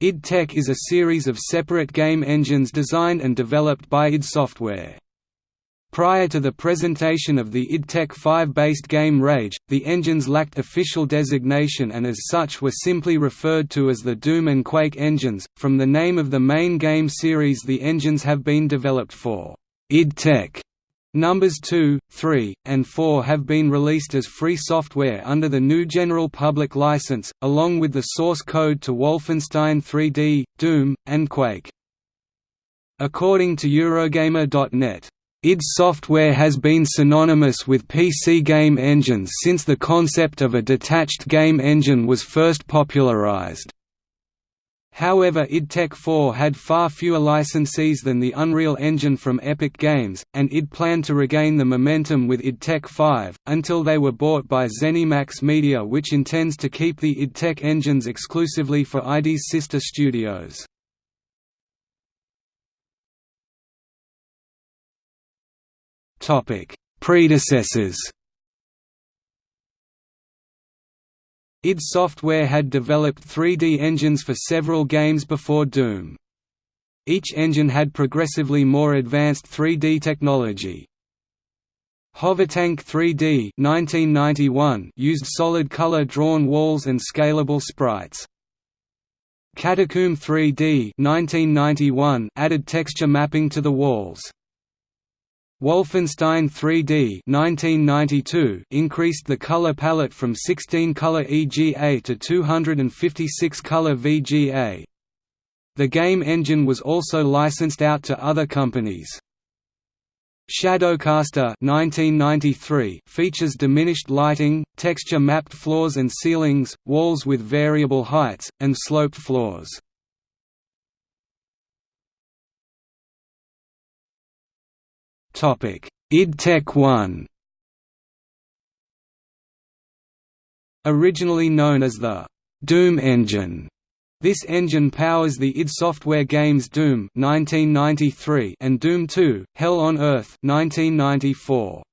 id Tech is a series of separate game engines designed and developed by id Software. Prior to the presentation of the id Tech 5-based game Rage, the engines lacked official designation and as such were simply referred to as the Doom and Quake engines. From the name of the main game series the engines have been developed for id Tech Numbers 2, 3, and 4 have been released as free software under the GNU General Public License, along with the source code to Wolfenstein 3D, Doom, and Quake. According to Eurogamer.net, id Software has been synonymous with PC game engines since the concept of a detached game engine was first popularized. However id Tech 4 had far fewer licensees than the Unreal Engine from Epic Games, and id planned to regain the momentum with id Tech 5, until they were bought by ZeniMax Media which intends to keep the id Tech engines exclusively for ID's sister studios. Predecessors id Software had developed 3D engines for several games before Doom. Each engine had progressively more advanced 3D technology. Hovertank 3D 1991 used solid color drawn walls and scalable sprites. Catacomb 3D 1991 added texture mapping to the walls. Wolfenstein 3D 1992 increased the color palette from 16-color EGA to 256-color VGA. The game engine was also licensed out to other companies. Shadowcaster 1993 features diminished lighting, texture-mapped floors and ceilings, walls with variable heights, and sloped floors. Id Tech 1 Originally known as the Doom engine, this engine powers the id Software games Doom 1993 and Doom 2: Hell on Earth 1994.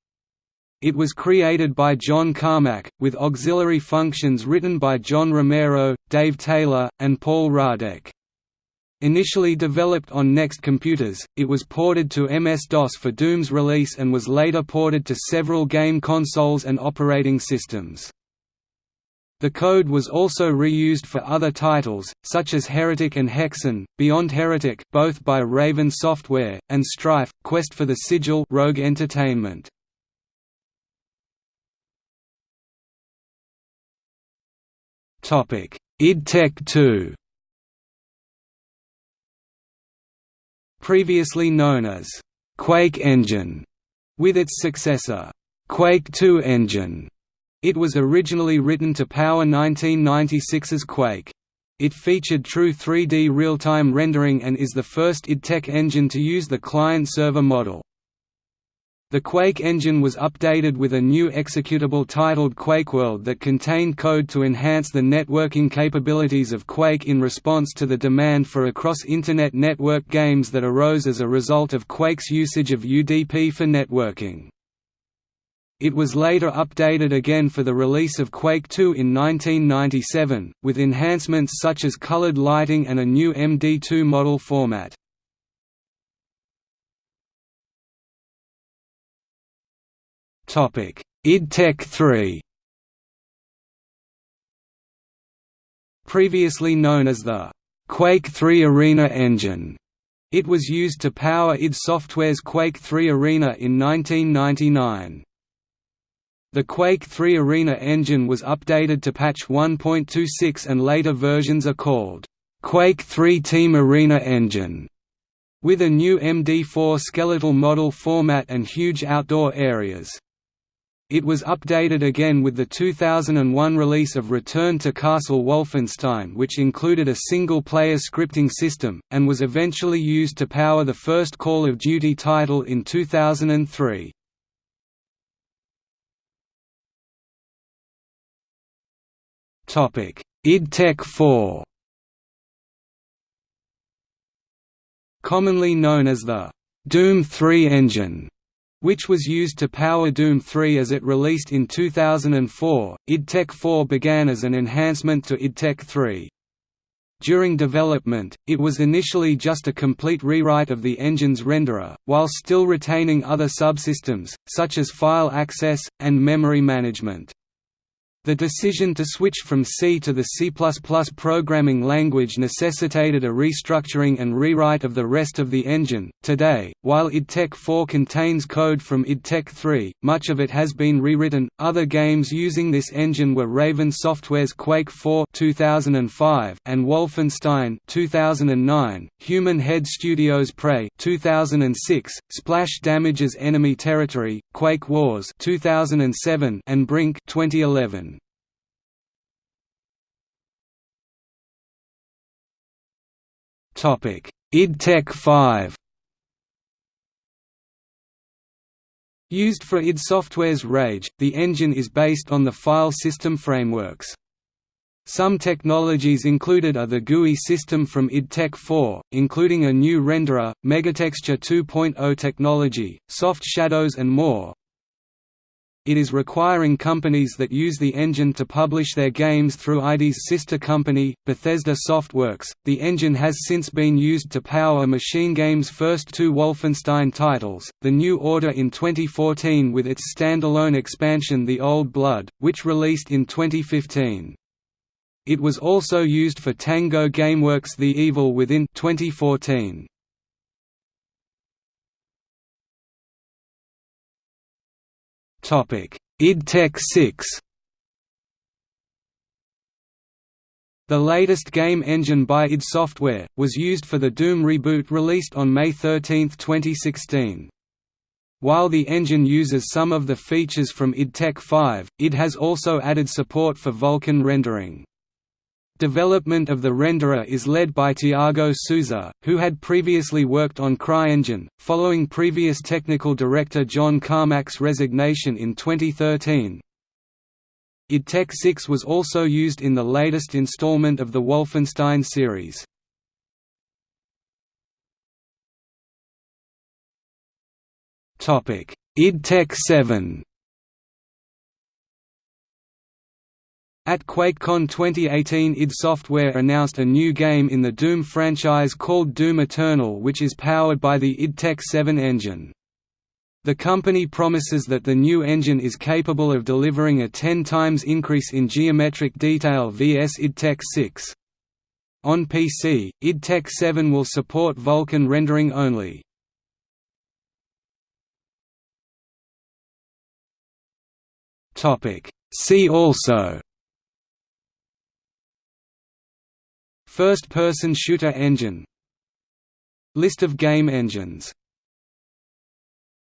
It was created by John Carmack, with auxiliary functions written by John Romero, Dave Taylor, and Paul Radek. Initially developed on NeXT computers, it was ported to MS-DOS for Doom's release and was later ported to several game consoles and operating systems. The code was also reused for other titles, such as Heretic and Hexen, Beyond Heretic both by Raven Software, and Strife, Quest for the Sigil Rogue Entertainment. id Tech 2 previously known as Quake Engine, with its successor, Quake 2 Engine. It was originally written to power 1996's Quake. It featured true 3D real-time rendering and is the first id Tech engine to use the client-server model. The Quake engine was updated with a new executable titled QuakeWorld that contained code to enhance the networking capabilities of Quake in response to the demand for across-Internet network games that arose as a result of Quake's usage of UDP for networking. It was later updated again for the release of Quake 2 in 1997, with enhancements such as colored lighting and a new MD2 model format. Topic: id Tech 3. Previously known as the Quake 3 Arena engine, it was used to power id Software's Quake 3 Arena in 1999. The Quake 3 Arena engine was updated to patch 1.26 and later versions are called Quake 3 Team Arena Engine, with a new MD4 skeletal model format and huge outdoor areas. It was updated again with the 2001 release of Return to Castle Wolfenstein which included a single-player scripting system, and was eventually used to power the first Call of Duty title in 2003. id Tech 4 Commonly known as the Doom 3 engine which was used to power Doom 3 as it released in 2004. id Tech 4 began as an enhancement to id Tech 3. During development, it was initially just a complete rewrite of the engine's renderer, while still retaining other subsystems, such as file access, and memory management. The decision to switch from C to the C++ programming language necessitated a restructuring and rewrite of the rest of the engine. Today, while IDTech 4 contains code from IDTech 3, much of it has been rewritten. Other games using this engine were Raven Software's Quake 4 2005 and Wolfenstein 2009, Human Head Studios Prey 2006, Splash Damage's Enemy Territory, Quake Wars 2007 and Brink 2011. Topic: id Tech 5. Used for id Software's Rage, the engine is based on the file system frameworks. Some technologies included are the GUI system from id Tech 4, including a new renderer, Megatexture 2.0 technology, soft shadows and more, it is requiring companies that use the engine to publish their games through ID's sister company, Bethesda Softworks. The engine has since been used to power Machine Games' first two Wolfenstein titles, The New Order in 2014 with its standalone expansion The Old Blood, which released in 2015. It was also used for Tango Gameworks' The Evil Within 2014. Topic: id Tech 6. The latest game engine by id Software was used for the Doom reboot released on May 13, 2016. While the engine uses some of the features from id Tech 5, it has also added support for Vulkan rendering. Development of the renderer is led by Tiago Sousa, who had previously worked on CryEngine, following previous technical director John Carmack's resignation in 2013. id Tech 6 was also used in the latest installment of the Wolfenstein series. id Tech 7 At QuakeCon 2018 id Software announced a new game in the Doom franchise called Doom Eternal which is powered by the id Tech 7 engine. The company promises that the new engine is capable of delivering a 10 times increase in geometric detail vs id Tech 6. On PC, id Tech 7 will support Vulkan rendering only. See also First-person shooter engine. List of game engines